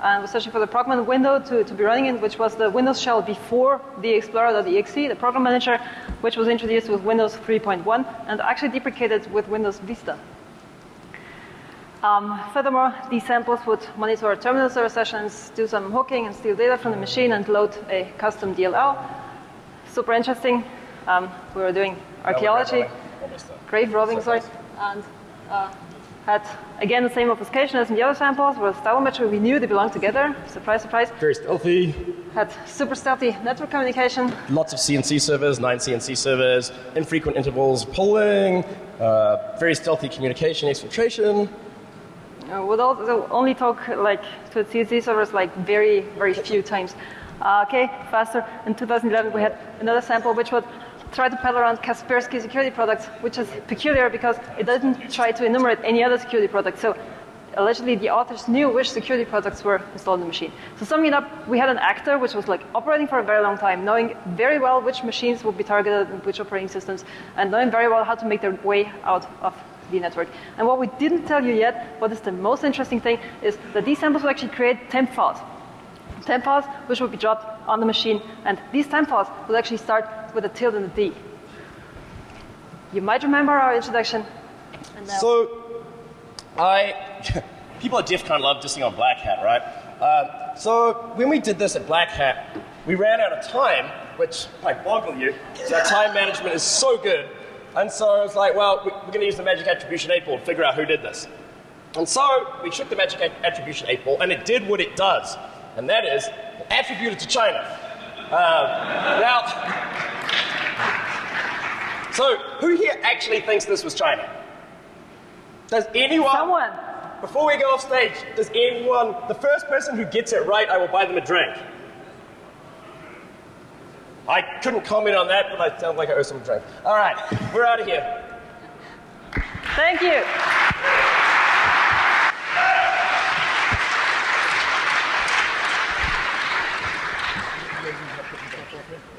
and was searching for the program window to, to be running in, which was the Windows shell before the Explorer.exe, the program manager, which was introduced with Windows 3.1 and actually deprecated with Windows Vista. Um, furthermore, these samples would monitor terminal server sessions, do some hooking and steal data from the machine and load a custom DLL. Super interesting. Um, we were doing archaeology, grave robbing, sorry, and uh, had again the same obfuscation as in the other samples, where stylometry we knew they belonged together. Surprise, surprise. Very stealthy. Had super stealthy network communication. Lots of CNC servers, nine CNC servers, infrequent intervals polling, uh, very stealthy communication exfiltration. Uh, would also only talk like to CNC servers like very, very few times. Uh, okay, faster. In 2011, we had another sample which would try to peddle around Kaspersky security products, which is peculiar because it doesn't try to enumerate any other security products. So allegedly, the authors knew which security products were installed in the machine. So summing it up, we had an actor which was like operating for a very long time, knowing very well which machines would be targeted and which operating systems, and knowing very well how to make their way out of the network. And what we didn't tell you yet, what is the most interesting thing, is that these samples will actually create temp files. Temp files which will be dropped on the machine, and these temp files will actually start with a tilde and a D. You might remember our introduction. And So, I people at DEF CON love dissing on Black Hat, right? Uh, so when we did this at Black Hat, we ran out of time, which might boggle you. So our time management is so good, and so I was like, well, we- we're going to use the Magic Attribution 8 ball to figure out who did this. And so we took the Magic Attribution 8 ball, and it did what it does, and that is attributed to China. Um, now, so who here actually thinks this was China? Does anyone? someone. Before we go off stage, does anyone, the first person who gets it right, I will buy them a drink. I couldn't comment on that, but I sound like I owe some a drink. All right, we're out of here. Thank you.